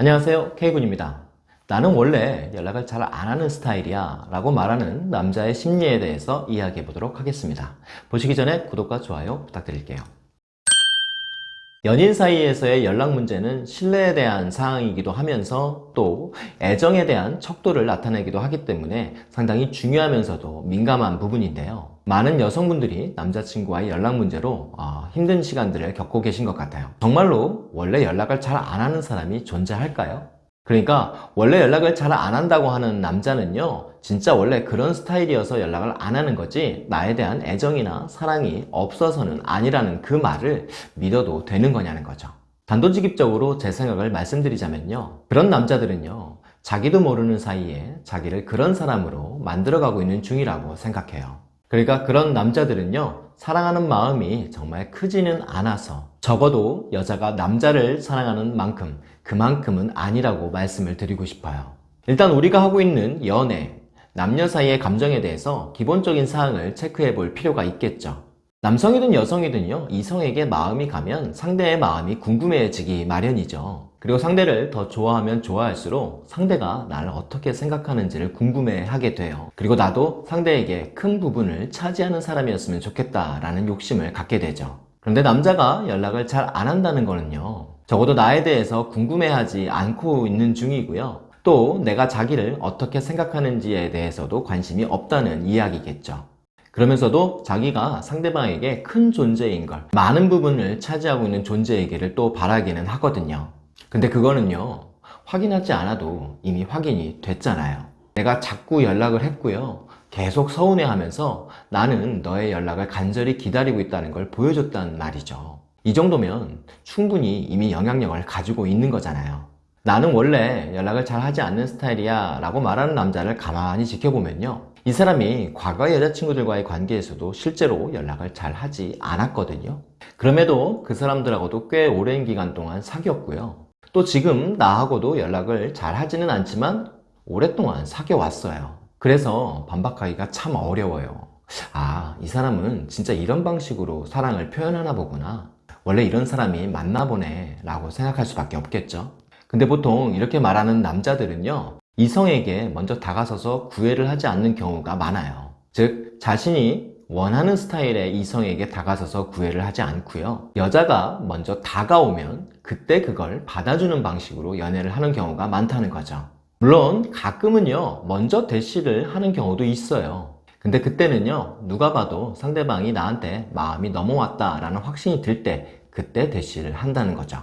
안녕하세요. K군입니다. 나는 원래 연락을 잘 안 하는 스타일이야 라고 말하는 남자의 심리에 대해서 이야기해 보도록 하겠습니다. 보시기 전에 구독과 좋아요 부탁드릴게요 연인 사이에서의 연락 문제는 신뢰에 대한 사항이기도 하면서 또 애정에 대한 척도를 나타내기도 하기 때문에 상당히 중요하면서도 민감한 부분인데요 많은 여성분들이 남자친구와의 연락 문제로 어, 힘든 시간들을 겪고 계신 것 같아요 정말로 원래 연락을 잘 안 하는 사람이 존재할까요? 그러니까 원래 연락을 잘 안 한다고 하는 남자는요 진짜 원래 그런 스타일이어서 연락을 안 하는 거지 나에 대한 애정이나 사랑이 없어서는 아니라는 그 말을 믿어도 되는 거냐는 거죠. 단도직입적으로 제 생각을 말씀드리자면요 그런 남자들은요 자기도 모르는 사이에 자기를 그런 사람으로 만들어가고 있는 중이라고 생각해요. 그러니까 그런 남자들은요 사랑하는 마음이 정말 크지는 않아서 적어도 여자가 남자를 사랑하는 만큼 그만큼은 아니라고 말씀을 드리고 싶어요. 일단 우리가 하고 있는 연애, 남녀 사이의 감정에 대해서 기본적인 사항을 체크해 볼 필요가 있겠죠. 남성이든 여성이든요 이성에게 마음이 가면 상대의 마음이 궁금해지기 마련이죠 그리고 상대를 더 좋아하면 좋아할수록 상대가 나를 어떻게 생각하는지를 궁금해하게 돼요. 그리고 나도 상대에게 큰 부분을 차지하는 사람이었으면 좋겠다라는 욕심을 갖게 되죠. 그런데 남자가 연락을 잘 안 한다는 거는요 적어도 나에 대해서 궁금해하지 않고 있는 중이고요. 또 내가 자기를 어떻게 생각하는지에 대해서도 관심이 없다는 이야기겠죠. 그러면서도 자기가 상대방에게 큰 존재인 걸 많은 부분을 차지하고 있는 존재이기를 또 바라기는 하거든요 근데 그거는요 확인하지 않아도 이미 확인이 됐잖아요. 내가 자꾸 연락을 했고요. 계속 서운해하면서 나는 너의 연락을 간절히 기다리고 있다는 걸 보여줬단 말이죠. 이 정도면 충분히 이미 영향력을 가지고 있는 거잖아요. 나는 원래 연락을 잘 하지 않는 스타일이야 라고 말하는 남자를 가만히 지켜보면요. 이 사람이 과거 여자친구들과의 관계에서도 실제로 연락을 잘 하지 않았거든요. 그럼에도 그 사람들하고도 꽤 오랜 기간 동안 사귀었고요 또 지금 나하고도 연락을 잘 하지는 않지만 오랫동안 사귀어 왔어요. 그래서 반박하기가 참 어려워요. 아 이 사람은 진짜 이런 방식으로 사랑을 표현하나 보구나. 원래 이런 사람이 맞나 보네 라고 생각할 수밖에 없겠죠. 근데 보통 이렇게 말하는 남자들은요 이성에게 먼저 다가서서 구애를 하지 않는 경우가 많아요. 즉 자신이 원하는 스타일의 이성에게 다가서서 구애를 하지 않고요. 여자가 먼저 다가오면 그때 그걸 받아주는 방식으로 연애를 하는 경우가 많다는 거죠. 물론 가끔은요 먼저 대시를 하는 경우도 있어요. 근데 그때는요 누가 봐도 상대방이 나한테 마음이 넘어왔다 라는 확신이 들 때 그때 대시를 한다는 거죠.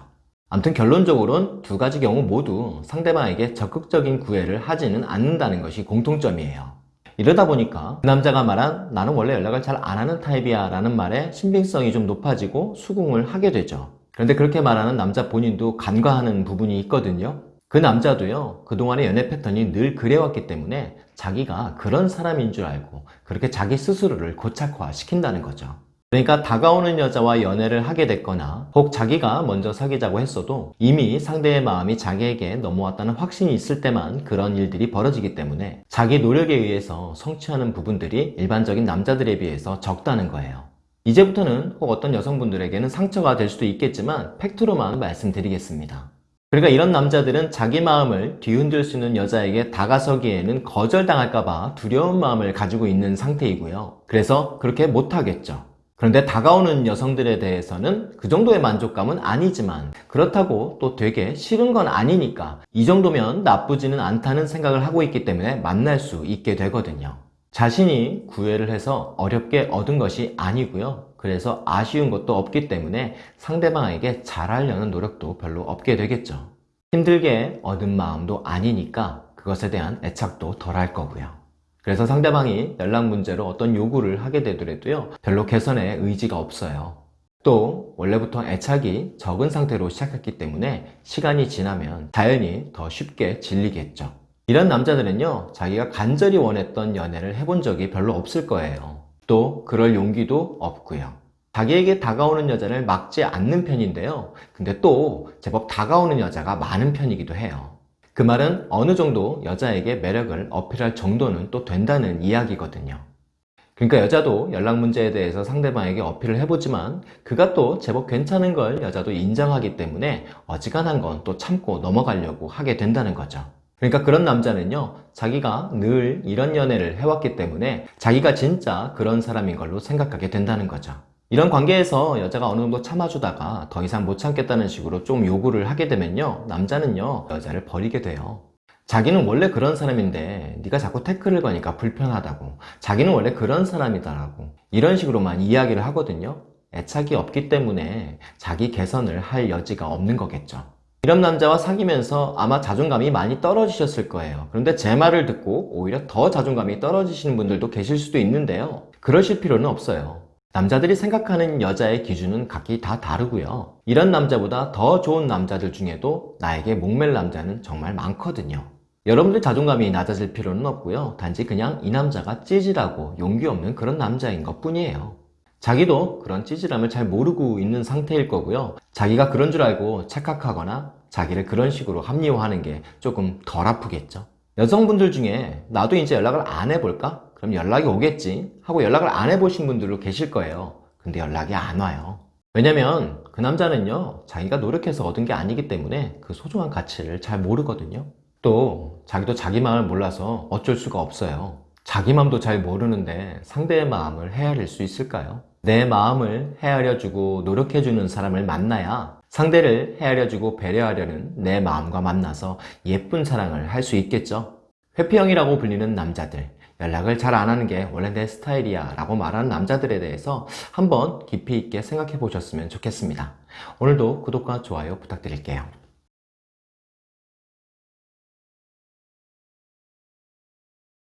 아무튼 결론적으로는 두 가지 경우 모두 상대방에게 적극적인 구애를 하지는 않는다는 것이 공통점이에요 이러다 보니까 그 남자가 말한 나는 원래 연락을 잘 안 하는 타입이야 라는 말에 신빙성이 좀 높아지고 수긍을 하게 되죠. 그런데 그렇게 말하는 남자 본인도 간과하는 부분이 있거든요. 그 남자도요 그동안의 연애 패턴이 늘 그래왔기 때문에 자기가 그런 사람인 줄 알고 그렇게 자기 스스로를 고착화 시킨다는 거죠 그러니까 다가오는 여자와 연애를 하게 됐거나 혹 자기가 먼저 사귀자고 했어도 이미 상대의 마음이 자기에게 넘어왔다는 확신이 있을 때만 그런 일들이 벌어지기 때문에 자기 노력에 의해서 성취하는 부분들이 일반적인 남자들에 비해서 적다는 거예요 이제부터는 혹 어떤 여성분들에게는 상처가 될 수도 있겠지만 팩트로만 말씀드리겠습니다 그러니까 이런 남자들은 자기 마음을 뒤흔들 수 있는 여자에게 다가서기에는 거절당할까봐 두려운 마음을 가지고 있는 상태이고요. 그래서 그렇게 못하겠죠. 그런데 다가오는 여성들에 대해서는 그 정도의 만족감은 아니지만 그렇다고 또 되게 싫은 건 아니니까 이 정도면 나쁘지는 않다는 생각을 하고 있기 때문에 만날 수 있게 되거든요. 자신이 구애를 해서 어렵게 얻은 것이 아니고요. 그래서 아쉬운 것도 없기 때문에 상대방에게 잘하려는 노력도 별로 없게 되겠죠. 힘들게 얻은 마음도 아니니까 그것에 대한 애착도 덜 할 거고요. 그래서 상대방이 연락 문제로 어떤 요구를 하게 되더라도요. 별로 개선에 의지가 없어요. 또 원래부터 애착이 적은 상태로 시작했기 때문에 시간이 지나면 자연히 더 쉽게 질리겠죠. 이런 남자들은요 자기가 간절히 원했던 연애를 해본 적이 별로 없을 거예요 또 그럴 용기도 없고요 자기에게 다가오는 여자를 막지 않는 편인데요 근데 또 제법 다가오는 여자가 많은 편이기도 해요 그 말은 어느 정도 여자에게 매력을 어필할 정도는 또 된다는 이야기거든요 그러니까 여자도 연락 문제에 대해서 상대방에게 어필을 해보지만 그가 또 제법 괜찮은 걸 여자도 인정하기 때문에 어지간한 건 또 참고 넘어가려고 하게 된다는 거죠. 그러니까 그런 남자는요, 자기가 늘 이런 연애를 해왔기 때문에 자기가 진짜 그런 사람인 걸로 생각하게 된다는 거죠. 이런 관계에서 여자가 어느 정도 참아주다가 더 이상 못 참겠다는 식으로 좀 요구를 하게 되면요, 남자는요, 여자를 버리게 돼요. 자기는 원래 그런 사람인데 네가 자꾸 태클을 거니까 불편하다고. 자기는 원래 그런 사람이다라고. 이런 식으로만 이야기를 하거든요. 애착이 없기 때문에 자기 개선을 할 여지가 없는 거겠죠. 이런 남자와 사귀면서 아마 자존감이 많이 떨어지셨을 거예요. 그런데 제 말을 듣고 오히려 더 자존감이 떨어지시는 분들도 계실 수도 있는데요. 그러실 필요는 없어요 남자들이 생각하는 여자의 기준은 각기 다 다르고요 이런 남자보다 더 좋은 남자들 중에도 나에게 목맬 남자는 정말 많거든요 여러분들 자존감이 낮아질 필요는 없고요. 단지 그냥 이 남자가 찌질하고 용기 없는 그런 남자인 것 뿐이에요. 자기도 그런 찌질함을 잘 모르고 있는 상태일 거고요. 자기가 그런 줄 알고 착각하거나 자기를 그런 식으로 합리화하는 게 조금 덜 아프겠죠. 여성분들 중에 나도 이제 연락을 안 해볼까? 그럼 연락이 오겠지 하고 연락을 안 해보신 분들도 계실 거예요. 근데 연락이 안 와요. 왜냐면 그 남자는요 자기가 노력해서 얻은 게 아니기 때문에 그 소중한 가치를 잘 모르거든요. 또 자기도 자기 마음을 몰라서 어쩔 수가 없어요. 자기 마음도 잘 모르는데 상대의 마음을 헤아릴 수 있을까요? 내 마음을 헤아려주고 노력해주는 사람을 만나야 상대를 헤아려주고 배려하려는 내 마음과 만나서 예쁜 사랑을 할 수 있겠죠. 회피형이라고 불리는 남자들 연락을 잘 안 하는 게 원래 내 스타일이야 라고 말하는 남자들에 대해서 한번 깊이 있게 생각해 보셨으면 좋겠습니다. 오늘도 구독과 좋아요 부탁드릴게요.